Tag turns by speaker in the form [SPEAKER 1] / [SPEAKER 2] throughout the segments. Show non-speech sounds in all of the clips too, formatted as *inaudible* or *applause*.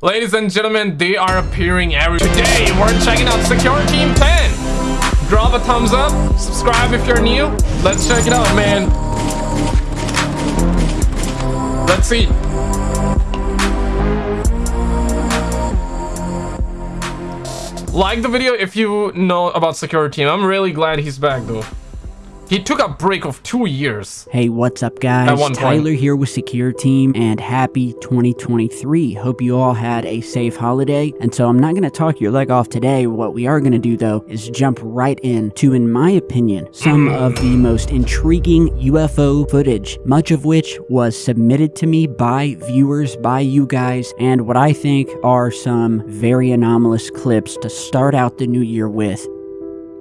[SPEAKER 1] Ladies and gentlemen, they are appearing every Today, we're checking out Secure Team 10. Drop a thumbs up, subscribe if you're new. Let's check it out, man. Let's see. Like the video if you know about Secure Team. I'm really glad he's back though. He took a break of two years.
[SPEAKER 2] Hey, what's up, guys? Tyler here with Secure Team, and happy 2023. Hope you all had a safe holiday. And so I'm not going to talk your leg off today. What we are going to do, though, is jump right in to, in my opinion, some hmm. of the most intriguing UFO footage, much of which was submitted to me by viewers, by you guys, and what I think are some very anomalous clips to start out the new year with.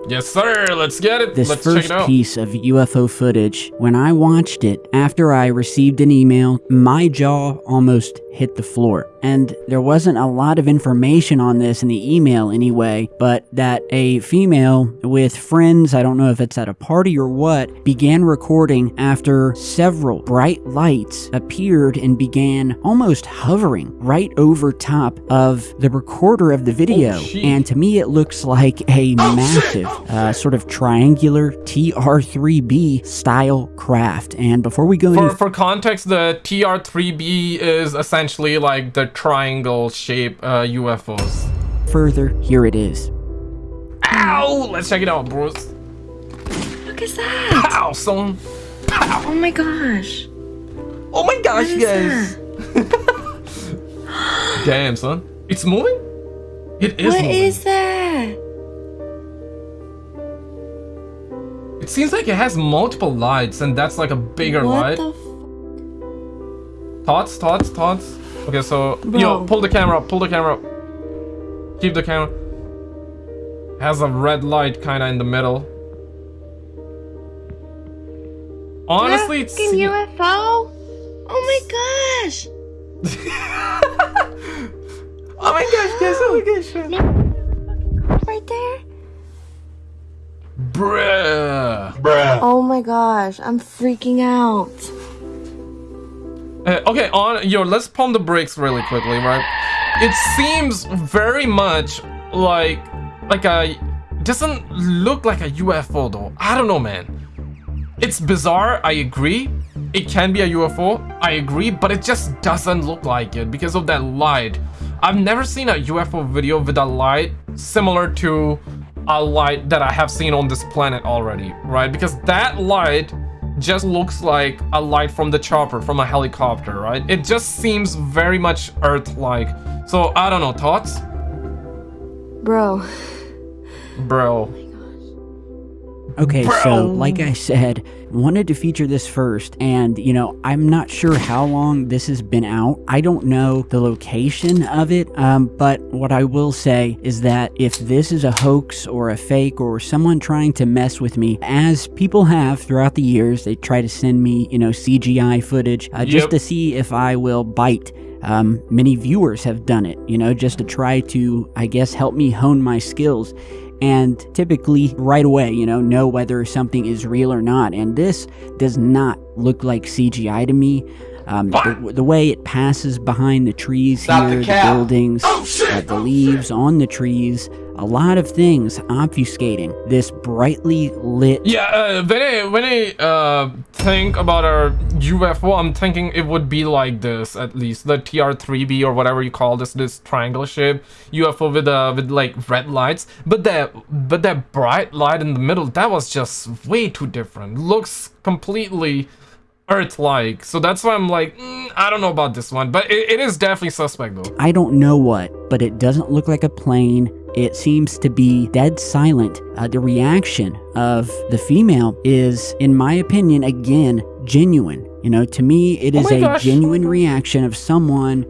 [SPEAKER 1] Yes, sir. Let's get it.
[SPEAKER 2] This
[SPEAKER 1] Let's
[SPEAKER 2] first
[SPEAKER 1] it
[SPEAKER 2] piece of UFO footage, when I watched it after I received an email, my jaw almost hit the floor. And there wasn't a lot of information on this in the email anyway, but that a female with friends, I don't know if it's at a party or what, began recording after several bright lights appeared and began almost hovering right over top of the recorder of the video.
[SPEAKER 1] Oh,
[SPEAKER 2] and to me, it looks like a oh, massive uh, sort of triangular TR3B style craft. And before we go
[SPEAKER 1] for, for context, the TR3B is essentially like the triangle shape uh, UFOs.
[SPEAKER 2] Further, here it is.
[SPEAKER 1] Ow! Let's check it out, bros.
[SPEAKER 3] Look at that!
[SPEAKER 1] Pow, son! Pow!
[SPEAKER 3] Oh my gosh!
[SPEAKER 1] Oh my gosh, guys! *laughs* Damn, son. It's moving? It is
[SPEAKER 3] What
[SPEAKER 1] moving.
[SPEAKER 3] is that?
[SPEAKER 1] It seems like it has multiple lights and that's like a bigger
[SPEAKER 3] what
[SPEAKER 1] light. Thoughts, thoughts, thoughts? Okay, so,
[SPEAKER 3] Bro.
[SPEAKER 1] yo, pull the camera up, pull the camera up. Keep the camera. Has a red light kind of in the middle. Honestly, it's...
[SPEAKER 3] Fucking UFO? Oh my gosh! *laughs*
[SPEAKER 1] oh my gosh, guys, oh my gosh.
[SPEAKER 3] Right there?
[SPEAKER 1] Bruh.
[SPEAKER 4] Bruh.
[SPEAKER 3] Oh my gosh, I'm freaking out.
[SPEAKER 1] Uh, okay, on yo, let's pump the brakes really quickly, right? It seems very much like like a doesn't look like a UFO though. I don't know, man. It's bizarre, I agree. It can be a UFO, I agree, but it just doesn't look like it because of that light. I've never seen a UFO video with a light similar to a light that I have seen on this planet already, right? Because that light just looks like a light from the chopper from a helicopter right? It just seems very much earth-like. So i don't know thoughts?
[SPEAKER 3] Bro.
[SPEAKER 1] Bro.
[SPEAKER 2] Okay, Bro. so like I said, wanted to feature this first, and you know, I'm not sure how long this has been out. I don't know the location of it, um, but what I will say is that if this is a hoax or a fake or someone trying to mess with me, as people have throughout the years, they try to send me, you know, CGI footage uh, just yep. to see if I will bite. Um, many viewers have done it, you know, just to try to, I guess, help me hone my skills and typically right away, you know, know whether something is real or not. And this does not look like CGI to me. Um, the, the, way it passes behind the trees Stop here, the, the buildings, oh, uh, the leaves on the trees, a lot of things obfuscating this brightly lit.
[SPEAKER 1] Yeah, uh, when I when I uh, think about our UFO, I'm thinking it would be like this at least the TR3B or whatever you call this this triangle shape UFO with uh with like red lights. But that but that bright light in the middle that was just way too different. Looks completely Earth-like. So that's why I'm like, mm, I don't know about this one, but it, it is definitely suspect though.
[SPEAKER 2] I don't know what, but it doesn't look like a plane. It seems to be dead silent. Uh, the reaction of the female is, in my opinion, again, genuine. You know, to me, it oh oh a gosh. genuine reaction of someone.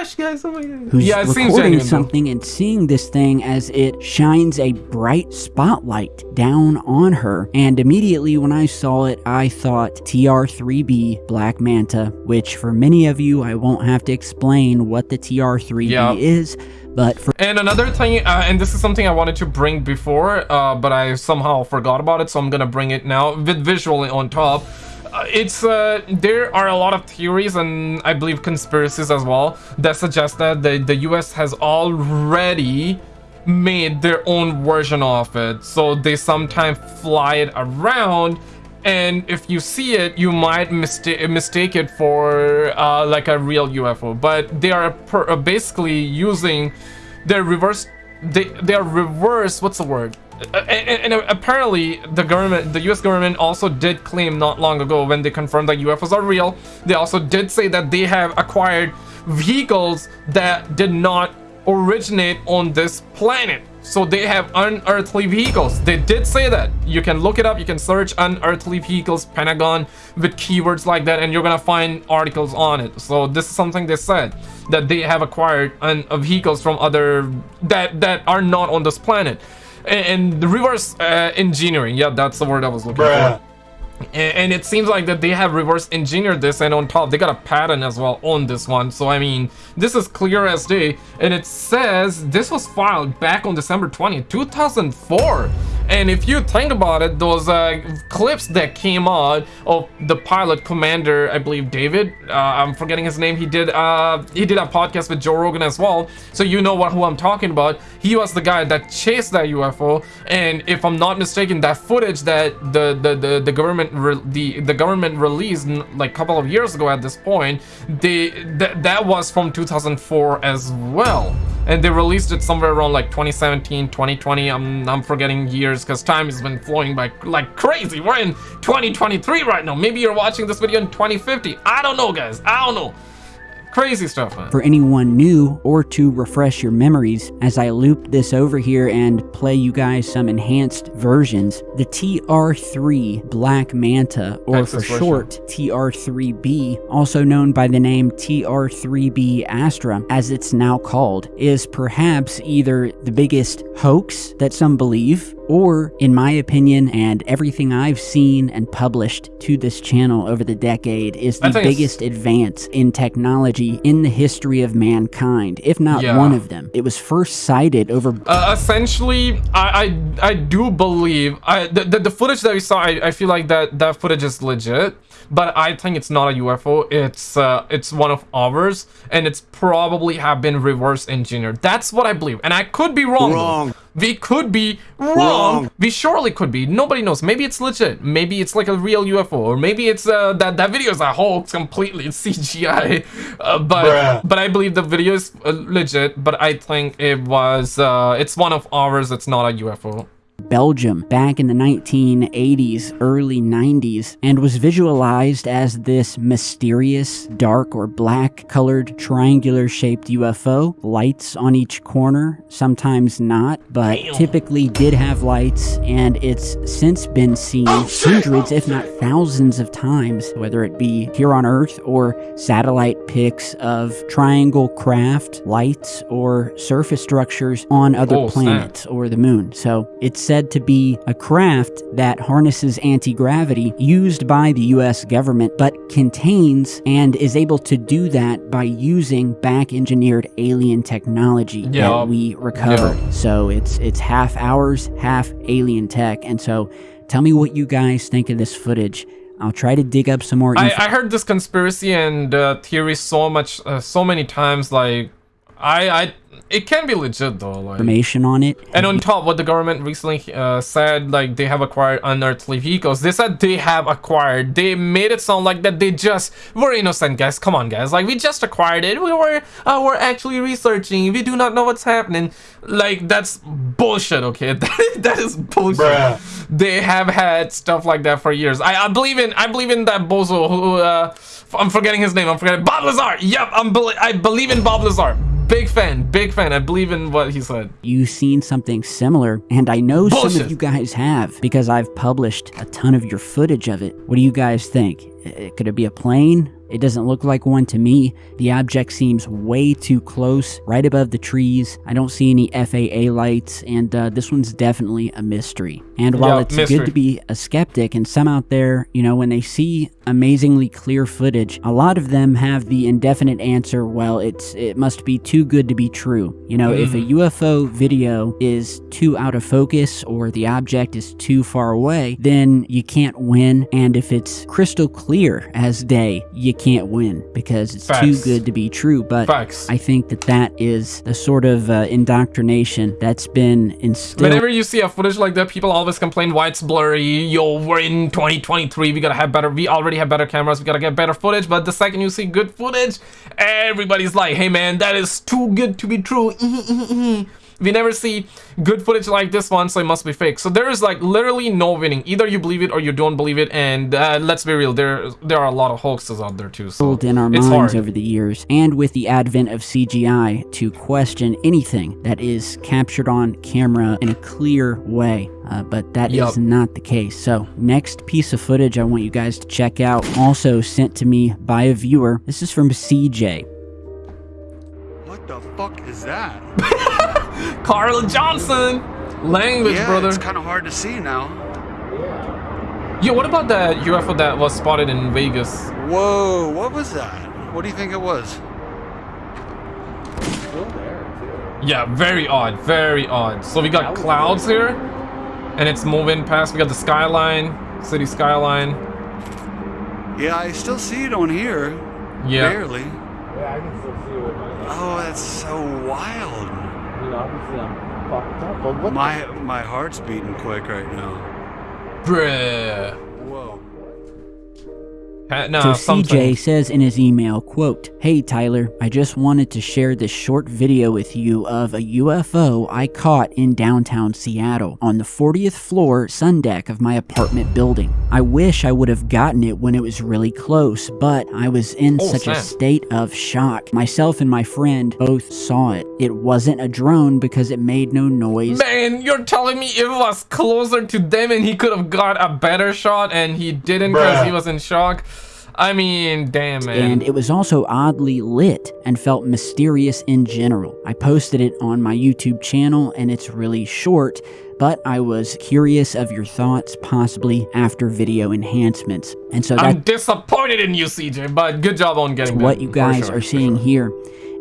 [SPEAKER 1] Gosh, guys! Oh my
[SPEAKER 2] gosh. Who's yeah, recording something though. and seeing this thing as it shines a bright spotlight down on her. And immediately when I saw it, I thought TR3B Black Manta, which for many of you, I won't have to explain what the TR3B yep. is. But for
[SPEAKER 1] and another thing, uh, and this is something I wanted to bring before, uh, but I somehow forgot about it, so I'm gonna bring it now with visually on top. Uh, it's uh, there are a lot of theories and I believe conspiracies as well that suggest that the, the US has already made their own version of it. So they sometimes fly it around and if you see it you might mistake mistake it for uh, like a real UFO but they are basically using their reverse they they are reverse what's the word and, and, apparently the government the US government also did claim not long ago when they confirmed that UFOs are real they also did say that they have acquired vehicles that did not originate on this planet. So they have unearthly vehicles. They did say that. You can look it up. You can search unearthly vehicles pentagon with keywords like that and you're gonna find articles on it. So this is something they said that they have acquired un vehicles from other that that are not on this planet and, and reverse uh, engineering yeah that's the word i was looking Bruh. for and it seems like that they have reverse engineered this and on top they got a pattern as well on this one. So i mean this is clear as day. And it says this was filed back on december 20 2004 and if you think about it those uh, clips that came out of the pilot commander i believe david uh, i'm forgetting his name he did uh, he did a podcast with joe rogan as well. So you know what who i'm talking about. He was the guy that chased that ufo and if i'm not mistaken that footage that the the the, the government the the government released like a couple of years ago at this point they th that was from 2004 as well. And they released it somewhere around like 2017 2020 i'm i'm forgetting years because time has been flowing by like crazy. We're in 2023 right now. Maybe you're watching this video in 2050 i don't know guys. I don't know Crazy stuff, man.
[SPEAKER 2] For anyone new or to refresh your memories, as I loop this over here and play you guys some enhanced versions, the TR3 Black Manta, or for short, TR3B, also known by the name TR3B Astra, as it's now called, is perhaps either the biggest hoax that some believe, or, in my opinion, and everything I've seen and published to this channel over the decade, is the biggest advance in technology in the history of mankind, if not yeah. one of them. It was first sighted over.
[SPEAKER 1] Uh, essentially, I, I I do believe I the, the, the footage that we saw. I, I feel like that that footage is legit but I think it's not a UFO. It's uh, it's one of ours, and it's probably have been reverse engineered. That's what I believe, and I could be wrong. Wrong. We could be wrong. wrong. We surely could be. Nobody knows. Maybe it's legit. Maybe it's like a real UFO, or maybe it's uh, that that video is a hoax completely. *laughs* It's CGI. Uh, but Bruh. but I believe the video is uh, legit. But I think it was uh, it's one of ours. It's not a UFO.
[SPEAKER 2] Belgium back in the 1980s, early 90s, and was visualized as this mysterious, dark or black colored, triangular shaped UFO. Lights on each corner, sometimes not, but typically did have lights, and it's since been seen oh, hundreds, if not thousands of times, whether it be here on Earth or satellite pics of triangle craft, lights, or surface structures on other oh, planets or the moon. So it's said to be a craft that harnesses anti gravity used by the US government, but contains and is able to do that by using back engineered alien technology yeah. that we recovered. Yeah. So it's it's half ours, half alien tech. And so tell me what you guys think of this footage. I'll try to dig up some more.
[SPEAKER 1] I, I, heard this conspiracy and uh, theory so much, uh, so many times. Like, I, I it can be legit though. Like,
[SPEAKER 2] information on it.
[SPEAKER 1] And on top, what the government recently uh, said, like they have acquired unearthly vehicles. They said they have acquired. They made it sound like that they just were innocent, guys. Come on, guys. Like we just acquired it. We were uh, we're actually researching. We do not know what's happening. Like that's bullshit. Okay, that, *laughs* that is bullshit. Bruh. They have had stuff like that for years. I, I believe in I believe in that bozo who uh, I'm forgetting his name. I'm forgetting Bob Lazar. Yep, I'm be I believe in Bob Lazar big fan, big fan. I believe in what he said.
[SPEAKER 2] You've seen something similar, and I know Bullshit. some of you guys have because I've published a ton of your footage of it. What do you guys think? Uh, could it be a plane? It doesn't look like one to me. The object seems way too close, right above the trees. I don't see any FAA lights, and uh, this one's definitely a mystery. And while
[SPEAKER 1] Yeah,
[SPEAKER 2] it's
[SPEAKER 1] mystery.
[SPEAKER 2] good to be a skeptic, and some out there, you know, when they see amazingly clear footage, a lot of them have the indefinite answer, well, it's it must be too good to be true. You know, if a UFO video is too out of focus or the object is too far away, then you can't win. And if it's crystal clear as day, you can't win because it's too good to be true. But
[SPEAKER 1] Facts.
[SPEAKER 2] I think that that is the sort of uh, indoctrination that's been instilled.
[SPEAKER 1] Whenever you see a footage like that, people always complain why it's blurry. Yo, we're in 2023. We gotta have better. We already have better cameras. We gotta get better footage. But the second you see good footage, everybody's like, "Hey, man, that is too good to be true." *laughs* we never see good footage like this one, so it must be fake. So there is like literally no winning. Either you believe it or you don't believe it. And uh, let's be real, there there are a lot of hoaxes out there too. So
[SPEAKER 2] in our
[SPEAKER 1] it's
[SPEAKER 2] minds
[SPEAKER 1] hard.
[SPEAKER 2] over the years, and with the advent of CGI to question anything that is captured on camera in a clear way. Uh, but that is
[SPEAKER 1] Yup.
[SPEAKER 2] not the case. So, next piece of footage I want you guys to check out, also sent to me by a viewer. This is from CJ.
[SPEAKER 4] What the fuck is that? *laughs*
[SPEAKER 1] Carl Johnson, language,
[SPEAKER 4] yeah,
[SPEAKER 1] brother.
[SPEAKER 4] it's kind of hard to see now.
[SPEAKER 1] Yo, what about that UFO that was spotted in Vegas?
[SPEAKER 4] Whoa, what was that? What do you think it was?
[SPEAKER 1] Yeah, very odd, very odd. So we got clouds here, and it's moving past. We got the skyline, city skyline.
[SPEAKER 4] Yeah, I still see it on here.
[SPEAKER 1] Yeah.
[SPEAKER 4] Barely.
[SPEAKER 5] Yeah, I can still see it
[SPEAKER 4] Oh, that's so wild.
[SPEAKER 5] You know, obviously I'm fucked up. But what
[SPEAKER 4] My my heart's beating quick right now.
[SPEAKER 1] Bruh.
[SPEAKER 4] Whoa.
[SPEAKER 1] Ha- Nah,
[SPEAKER 2] So
[SPEAKER 1] something.
[SPEAKER 2] CJ says in his email, quote, Hey Tyler, I just wanted to share this short video with you of a UFO I caught in downtown Seattle on the 40th floor sun deck of my apartment building. I wish I would have gotten it when it was really close, but I was in
[SPEAKER 1] Oh,
[SPEAKER 2] such a state of shock. Myself and my friend both saw it. It wasn't a drone because it made no noise.
[SPEAKER 1] Man, you're telling me it was closer to them and he could have got a better shot and he didn't because he was in shock? I mean, damn, man.
[SPEAKER 2] and it was also oddly lit and felt mysterious in general. I posted it on my YouTube channel and it's really short, but I was curious of your thoughts, possibly after video enhancements. And so
[SPEAKER 1] I'm disappointed in you, CJ, but good job on getting
[SPEAKER 2] what you guys
[SPEAKER 1] sure,
[SPEAKER 2] are seeing
[SPEAKER 1] sure.
[SPEAKER 2] here.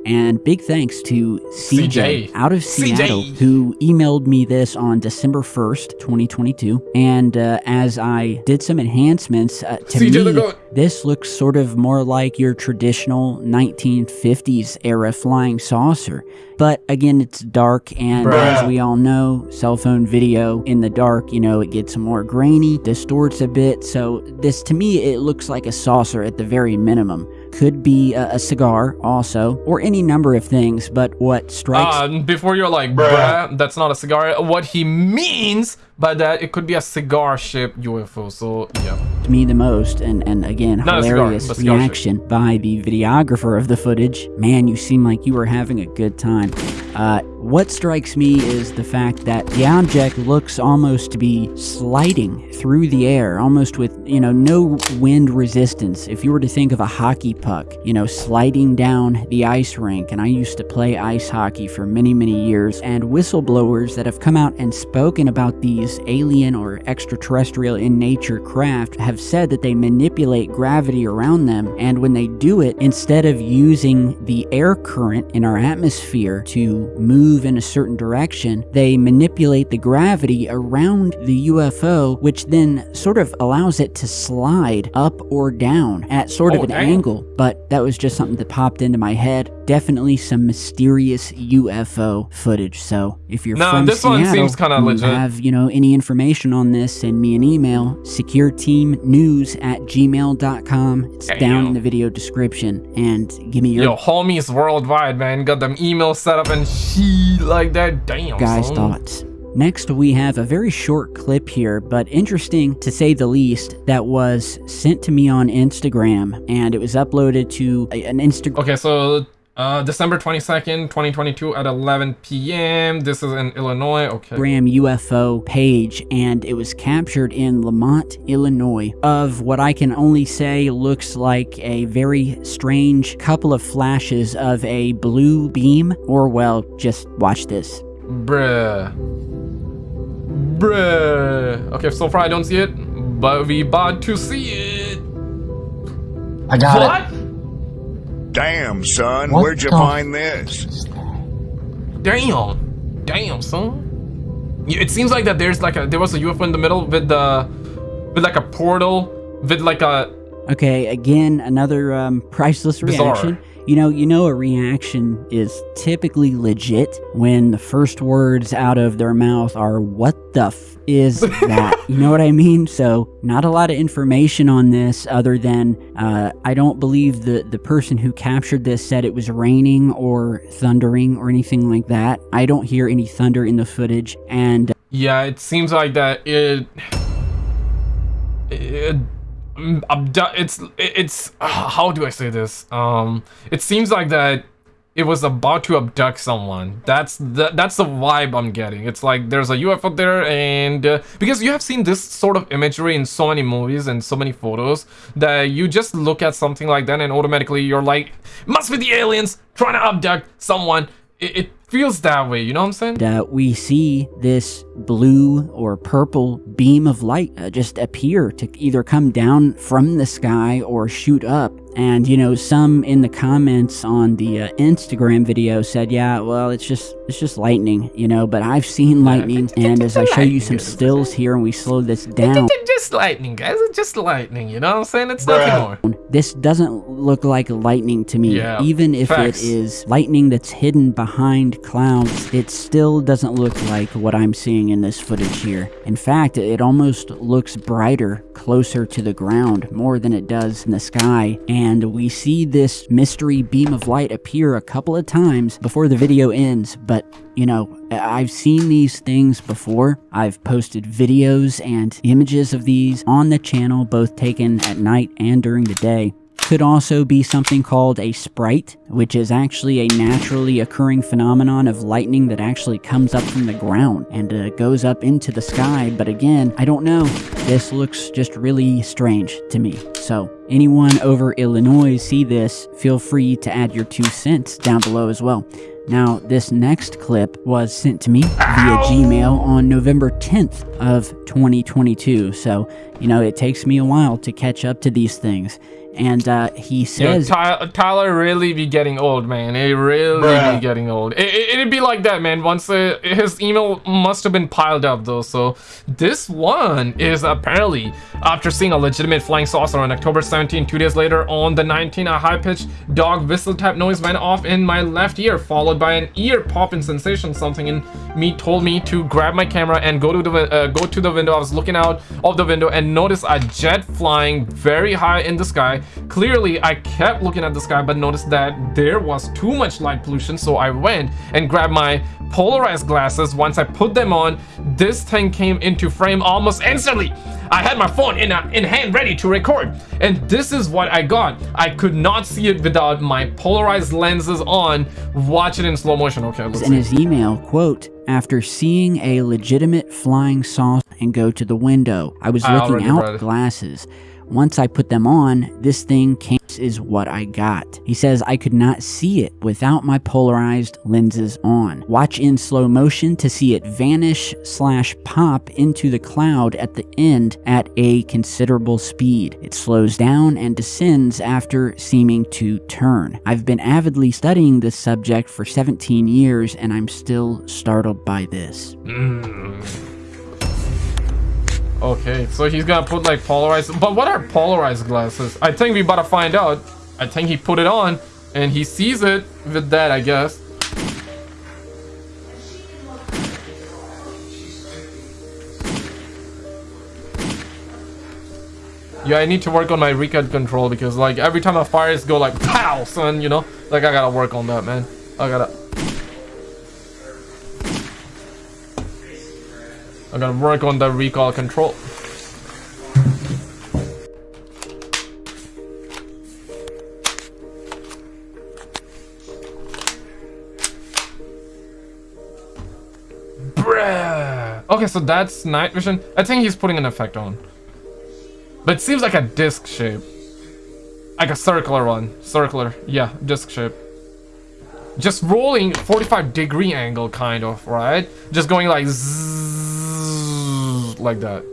[SPEAKER 2] And big thanks to CJ,
[SPEAKER 1] CJ.
[SPEAKER 2] out of Seattle
[SPEAKER 1] CJ.
[SPEAKER 2] who emailed me this on December 1st, 2022. And uh, as I did some enhancements, uh, to
[SPEAKER 1] CJ
[SPEAKER 2] me, this looks sort of more like your traditional 1950s era flying saucer. But again, it's dark, and
[SPEAKER 1] Bruh.
[SPEAKER 2] as we all know, cell phone video in the dark, you know, it gets more grainy, distorts a bit. So, this to me, it looks like a saucer at the very minimum. Could be a, a cigar, also, or any number of things. But what strikes
[SPEAKER 1] Uh, before you're like, bruh, that's not a cigar. What he means by that, it could be a cigar shaped UFO. So, yeah.
[SPEAKER 2] To me the most, and, and again,
[SPEAKER 1] Not
[SPEAKER 2] hilarious
[SPEAKER 1] cigar
[SPEAKER 2] reaction by the videographer of the footage. Man, you seem like you were having a good time. Uh, what strikes me is the fact that the object looks almost to be sliding through the air, almost with, you know, no wind resistance. If you were to think of a hockey puck, you know, sliding down the ice rink, and I used to play ice hockey for many, many years, and whistleblowers that have come out and spoken about these alien or extraterrestrial in nature craft have said that they manipulate gravity around them, and when they do it, instead of using the air current in our atmosphere to move in a certain direction, they manipulate the gravity around the UFO, which then sort of allows it to slide up or down at sort of
[SPEAKER 1] Oh,
[SPEAKER 2] an
[SPEAKER 1] damn.
[SPEAKER 2] angle. But that was just something that popped into my head. Definitely some mysterious UFO footage. So if you're
[SPEAKER 1] Nah,
[SPEAKER 2] from
[SPEAKER 1] this one
[SPEAKER 2] Seattle,
[SPEAKER 1] seems kinda
[SPEAKER 2] you
[SPEAKER 1] legit.
[SPEAKER 2] have you know any information on this, send me an email. SecureTeamNews at gmail.com. It's down in the video description. And give me your
[SPEAKER 1] Yo, homies worldwide, man. Got them emails set up and shit like that. Damn,
[SPEAKER 2] guys'
[SPEAKER 1] son.
[SPEAKER 2] thoughts. Next, we have a very short clip here, but interesting to say the least, that was sent to me on Instagram and it was uploaded to an Instagram.
[SPEAKER 1] Okay, so Uh, December 22nd, 2022 at 11 p.m. This is in Illinois. Okay.
[SPEAKER 2] Instagram UFO page, and it was captured in Lamont, Illinois, of what I can only say looks like a very strange couple of flashes of a blue beam, or well, just watch this.
[SPEAKER 1] Bruh. Bruh. Okay, so far I don't see it, but we about to see it.
[SPEAKER 6] I got
[SPEAKER 1] what?
[SPEAKER 6] it.
[SPEAKER 7] Damn, son,
[SPEAKER 6] What
[SPEAKER 7] where'd you find this?
[SPEAKER 1] Damn. Damn, son. It seems like that there's like a there was a UFO in the middle with the with like a portal with like a
[SPEAKER 2] Okay, again, another um, priceless
[SPEAKER 1] Bizarre.
[SPEAKER 2] You know, you know, a reaction is typically legit when the first words out of their mouth are "What the f is *laughs* that?" you know what I mean? So, not a lot of information on this, other than uh, I don't believe the the person who captured this said it was raining or thundering or anything like that. I don't hear any thunder in the footage, and
[SPEAKER 1] yeah, it seems like that it it it's it's *sighs* how do I say this? Um it seems like that it was about to abduct someone. That's the that's the vibe I'm getting. It's like there's a UFO there, and uh, because you have seen this sort of imagery in so many movies and so many photos that you just look at something like that and automatically you're like, must be the aliens trying to abduct someone. It, it feels that way. You know what I'm saying?
[SPEAKER 2] uh, we see this blue or purple beam of light uh, just appear to either come down from the sky or shoot up. And you know, some in the comments on the uh, Instagram video said, "Yeah, well, it's just it's just lightning, you know." But I've seen lightning, and as I show you some stills here, and we slow this down,
[SPEAKER 1] just lightning, guys. It's just lightning. You know what I'm saying? It's nothing more.
[SPEAKER 2] this doesn't look like lightning to me.
[SPEAKER 1] Yeah,
[SPEAKER 2] Even if
[SPEAKER 1] facts.
[SPEAKER 2] it is lightning that's hidden behind clouds, it still doesn't look like what I'm seeing in this footage here. In fact, it almost looks brighter closer to the ground more than it does in the sky. And we see this mystery beam of light appear a couple of times before the video ends, but you know, I've seen these things before. I've posted videos and images of these on the channel, both taken at night and during the day. Could also be something called a sprite, which is actually a naturally occurring phenomenon of lightning that actually comes up from the ground and uh, goes up into the sky. But again, I don't know. This looks just really strange to me. So, anyone over Illinois see this, feel free to add your two cents down below as well. Now, this next clip was sent to me via Gmail on November 10th of 2022. So, you know, it takes me a while to catch up to these things. And uh, he
[SPEAKER 1] Yo,
[SPEAKER 2] says,
[SPEAKER 1] Ty- Tyler really be getting old, man. It really
[SPEAKER 6] Bruh.
[SPEAKER 1] be getting old. It, it, would be like that, man. Once uh, his email must have been piled up, though. So this one is apparently after seeing a legitimate flying saucer on October 17. Two days later, on the 19, a high-pitched dog whistle type noise went off in my left ear, followed by an ear popping sensation. Something in me told me to grab my camera and go to the uh, go to the window. I was looking out of the window and noticed a jet flying very high in the sky. Clearly, I kept looking at the sky, but noticed that there was too much light pollution. So I went and grabbed my polarized glasses. Once I put them on, this thing came into frame almost instantly. I had my phone in, a, in hand ready to record. And this is what I got. I could not see it without my polarized lenses on. watching it in slow motion. Okay, let's
[SPEAKER 2] in
[SPEAKER 1] see.
[SPEAKER 2] his email, quote, after seeing a legitimate flying saucer and go to the window, I was ah,
[SPEAKER 1] I
[SPEAKER 2] looking out glasses. Once I put them on, this thing came is what I got. He says I could not see it without my polarized lenses on. Watch in slow motion to see it vanish slash pop into the cloud at the end at a considerable speed. It slows down and descends after seeming to turn. I've been avidly studying this subject for 17 years and I'm still startled by this. Mm.
[SPEAKER 1] Okay, so he's gonna put like polarized. But what are polarized glasses? I think we better find out. I think he put it on and he sees it with that, I guess. Yeah, I need to work on my recoil control because like every time I fire, it's go like pow, son. You know, like I gotta work on that, man. I gotta. I'm gonna work on the recoil control. Bruh. Okay, so that's night vision. I think he's putting an effect on. But it seems like a disc shape. Like a circular one. Circular. Yeah, disc shape just rolling 45 degree angle kind of right just going like zzz like that.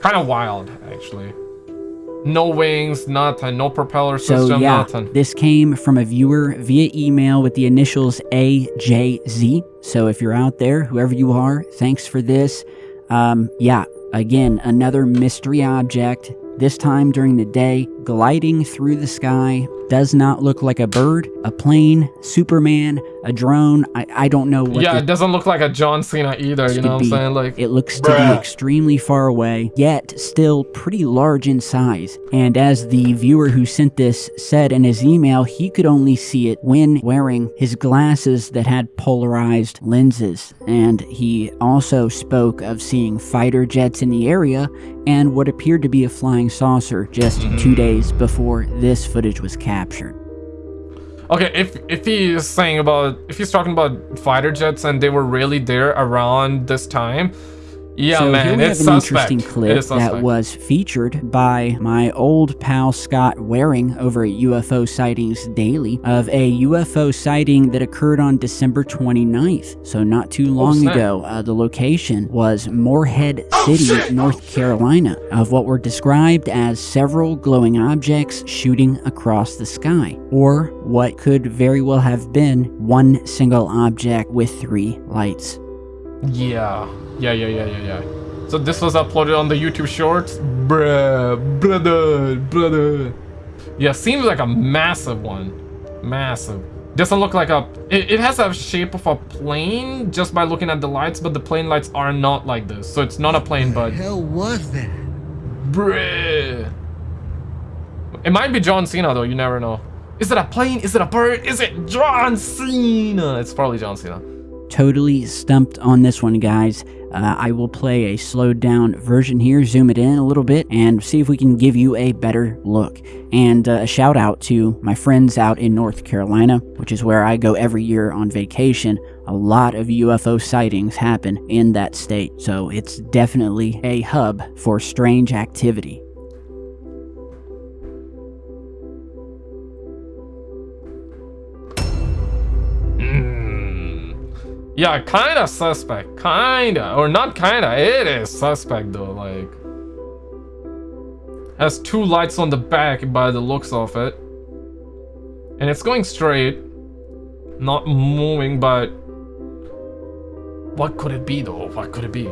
[SPEAKER 1] Kind of wild, actually. No wings, nothing. No propeller system,
[SPEAKER 2] So yeah,
[SPEAKER 1] nothing.
[SPEAKER 2] this came from a viewer via email with the initials AJZ. So if you're out there, whoever you are, thanks for this. Um, yeah, again, another mystery object. This time during the day, gliding through the sky. Does not look like a bird, a plane, Superman, a drone. I, I don't know what
[SPEAKER 1] yeah,
[SPEAKER 2] this
[SPEAKER 1] it doesn't look like a John Cena either, you know what I'm
[SPEAKER 2] be.
[SPEAKER 1] saying? Like,
[SPEAKER 2] It looks to be extremely far away, yet still pretty large in size. And as the viewer who sent this said in his email, he could only see it when wearing his glasses that had polarized lenses. And he also spoke of seeing fighter jets in the area and what appeared to be a flying saucer just mm-hmm. two days before this footage was captured.
[SPEAKER 1] Okay, if if he is saying about if he's talking about fighter jets and they were really there around this time, yeah,
[SPEAKER 2] so
[SPEAKER 1] man,
[SPEAKER 2] here we
[SPEAKER 1] it's
[SPEAKER 2] have an
[SPEAKER 1] suspect.
[SPEAKER 2] interesting clip that was featured by my old pal Scott Waring over at UFO Sightings Daily of a UFO sighting that occurred on December 29th, so not too long
[SPEAKER 1] snap.
[SPEAKER 2] ago. Uh, the location was Morehead City, North Carolina, of what were described as several glowing objects shooting across the sky, or what could very well have been one single object with three lights.
[SPEAKER 1] Yeah, yeah, yeah, yeah, yeah, yeah. So this was uploaded on the YouTube Shorts, bruh, brother, brother. Yeah, seems like a massive one, massive. Doesn't look like a. It, it has a shape of a plane just by looking at the lights, but the plane lights are not like this. So it's not a plane, but
[SPEAKER 8] hell was that?
[SPEAKER 1] bruh. It might be John Cena though. You never know. Is it a plane? Is it a bird? Is it John Cena? It's probably John Cena.
[SPEAKER 2] Totally stumped on this one, guys. Uh, I will play a slowed down version here, zoom it in a little bit, and see if we can give you a better look. And uh, a shout out to my friends out in North Carolina, which is where I go every year on vacation. A lot of UFO sightings happen in that state, so it's definitely a hub for strange activity.
[SPEAKER 1] Yeah, kinda suspect. Kinda. Or not kinda. It is suspect though. Like. Has two lights on the back by the looks of it. And it's going straight. Not moving, but. What could it be though? What could it be?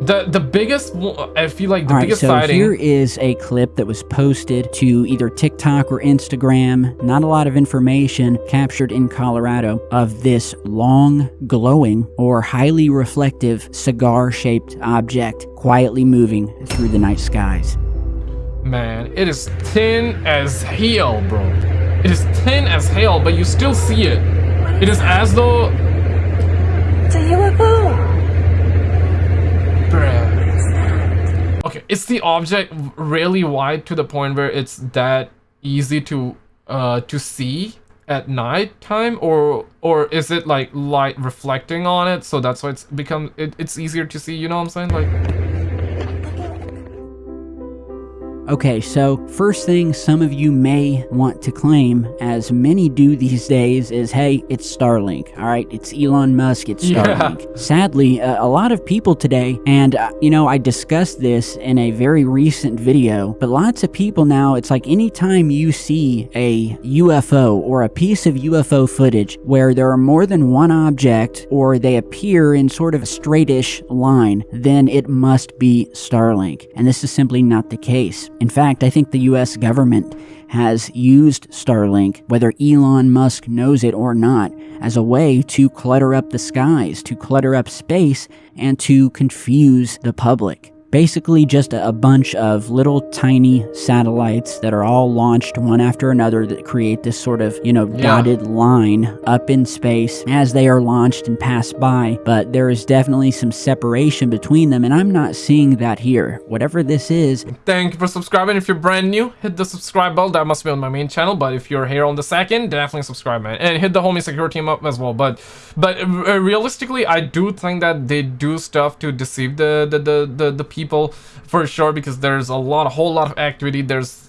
[SPEAKER 1] The the biggest one, I feel like the
[SPEAKER 2] All right,
[SPEAKER 1] biggest
[SPEAKER 2] so
[SPEAKER 1] sighting.
[SPEAKER 2] here is a clip that was posted to either TikTok or Instagram. Not a lot of information captured in Colorado of this long, glowing, or highly reflective cigar shaped object quietly moving through the night skies.
[SPEAKER 1] Man, it is thin as hell, bro. It is thin as hell, but you still see it. It is as though.
[SPEAKER 3] It's a UFO!
[SPEAKER 1] Bruh. Okay, is the object really wide to the point where it's that easy to uh to see at night time, or or is it like light reflecting on it, so that's why it's become it, it's easier to see? You know what I'm saying? Like.
[SPEAKER 2] Okay, so first thing some of you may want to claim, as many do these days, is hey, it's Starlink. All right, it's Elon Musk, it's
[SPEAKER 1] Yeah.
[SPEAKER 2] Starlink. Sadly, uh, a lot of people today, and uh, you know, I discussed this in a very recent video, but lots of people now, it's like anytime you see a UFO or a piece of UFO footage where there are more than one object or they appear in sort of a straightish line, then it must be Starlink. And this is simply not the case. In fact, I think the US government has used Starlink, whether Elon Musk knows it or not, as a way to clutter up the skies, to clutter up space, and to confuse the public. Basically just a, bunch of little tiny satellites that are all launched one after another that create this sort of, you know,
[SPEAKER 1] Yeah.
[SPEAKER 2] dotted line up in space as they are launched and pass by. But there is definitely some separation between them, and I'm not seeing that here. Whatever this is,
[SPEAKER 1] Thank you for subscribing. If you're brand new, hit the subscribe bell. That must be on my main channel. But if you're here on the second, definitely subscribe, man, and hit the homie security team up as well. But, but uh, realistically, I do think that they do stuff to deceive the the the the, the people for sure because there's a lot, a whole lot of activity. There's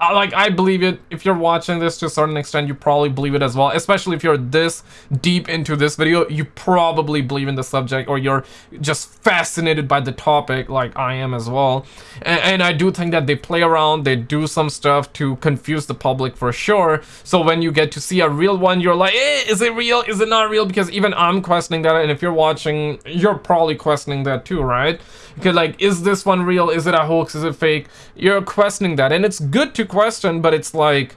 [SPEAKER 1] I- like I believe it. If you're watching this to a certain extent, you probably believe it as well. Especially if you're this deep into this video, you probably believe in the subject or you're just fascinated by the topic, like I am as well. And, and I do think that they play around, they do some stuff to confuse the public for sure. So when you get to see a real one, you're like, eh, is it real? Is it not real? Because even I'm questioning that, and if you're watching, you're probably questioning that too, right? Because like, is this one real? Is it a hoax? Is it fake? You're questioning that, and it's good to question, but it's like,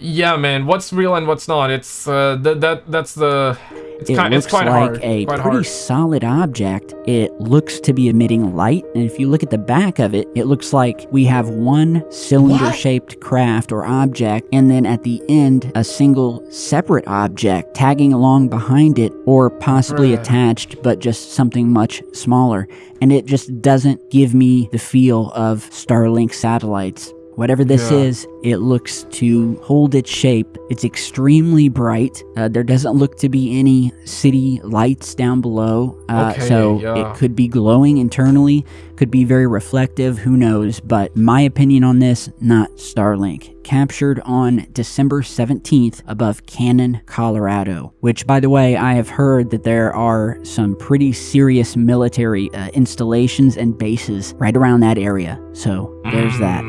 [SPEAKER 1] yeah, man, what's real and what's not? It's uh, that that that's the. It's,
[SPEAKER 2] it
[SPEAKER 1] kind,
[SPEAKER 2] looks
[SPEAKER 1] it's quite
[SPEAKER 2] like
[SPEAKER 1] hard.
[SPEAKER 2] a
[SPEAKER 1] quite
[SPEAKER 2] pretty
[SPEAKER 1] hard.
[SPEAKER 2] solid object. It looks to be emitting light, and if you look at the back of it, it looks like we have one cylinder-shaped craft or object, and then at the end, a single separate object tagging along behind it, or possibly
[SPEAKER 1] Bruh.
[SPEAKER 2] attached, but just something much smaller. And it just doesn't give me the feel of Starlink satellites. Whatever this
[SPEAKER 1] Yeah.
[SPEAKER 2] is, it looks to hold its shape. It's extremely bright. Uh, there doesn't look to be any city lights down below. Uh,
[SPEAKER 1] Okay,
[SPEAKER 2] so
[SPEAKER 1] yeah.
[SPEAKER 2] it could be glowing internally, could be very reflective, who knows. But my opinion on this, not Starlink. Captured on December 17th above Cannon, Colorado. Which, by the way, I have heard that there are some pretty serious military uh, installations and bases right around that area. So there's that.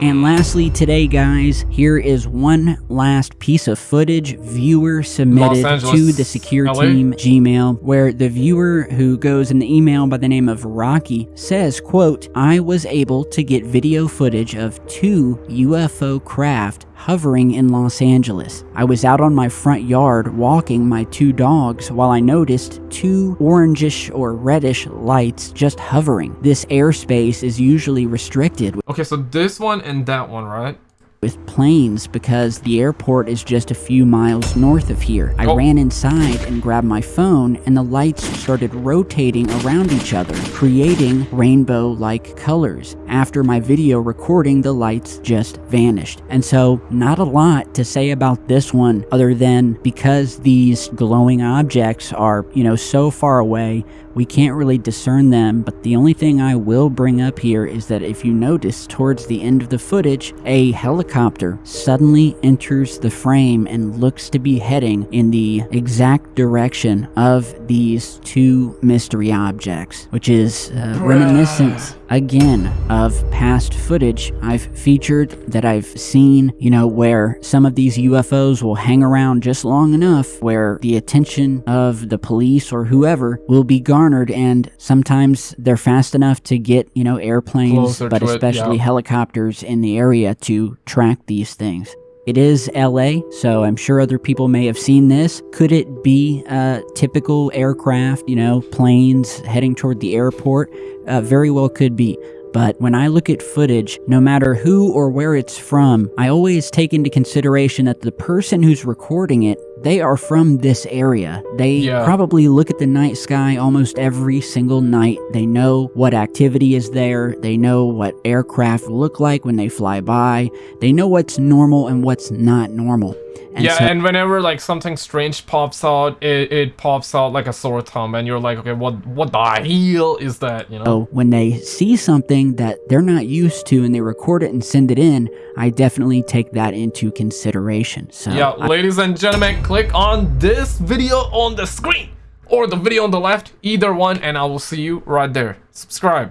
[SPEAKER 2] And lastly, today, guys, here is one last piece of footage viewer submitted
[SPEAKER 1] Los
[SPEAKER 2] to the secure
[SPEAKER 1] LA?
[SPEAKER 2] team Gmail, where the viewer who goes in the email by the name of Rocky says, quote, I was able to get video footage of two UFO craft hovering in Los Angeles. I was out on my front yard walking my two dogs while I noticed two orangish or reddish lights just hovering. This airspace is usually restricted
[SPEAKER 1] Okay, so this one and that one, right?
[SPEAKER 2] With planes because the airport is just a few miles north of here. I
[SPEAKER 1] Oh.
[SPEAKER 2] ran inside and grabbed my phone, and the lights started rotating around each other, creating rainbow like colors. After my video recording, the lights just vanished. And so, not a lot to say about this one other than because these glowing objects are, you know, so far away, we can't really discern them, but the only thing I will bring up here is that if you notice towards the end of the footage, a helicopter suddenly enters the frame and looks to be heading in the exact direction of these two mystery objects, which is uh, reminiscent again of past footage I've featured that I've seen, you know, where some of these UFOs will hang around just long enough where the attention of the police or whoever will be garnered and sometimes they're fast enough to get, you know, airplanes,
[SPEAKER 1] Closer
[SPEAKER 2] but
[SPEAKER 1] to it,
[SPEAKER 2] especially
[SPEAKER 1] yeah.
[SPEAKER 2] helicopters in the area to track these things. It is LA, so I'm sure other people may have seen this. Could it be a typical aircraft, you know, planes heading toward the airport? Uh, very well could be. But when I look at footage, no matter who or where it's from, I always take into consideration that the person who's recording it, they are from this area. They
[SPEAKER 1] Yeah.
[SPEAKER 2] probably look at the night sky almost every single night. They know what activity is there. They know what aircraft look like when they fly by. They know what's normal and what's not normal. And
[SPEAKER 1] yeah,
[SPEAKER 2] so-
[SPEAKER 1] and whenever like something strange pops out, it, it pops out like a sore thumb, and you're like, okay, what what the hell is that? You know?
[SPEAKER 2] So when they see something that they're not used to and they record it and send it in, I definitely take that into consideration. So
[SPEAKER 1] Yeah,
[SPEAKER 2] I-
[SPEAKER 1] ladies and gentlemen, click on this video on the screen or the video on the left, either one, and I will see you right there. Subscribe.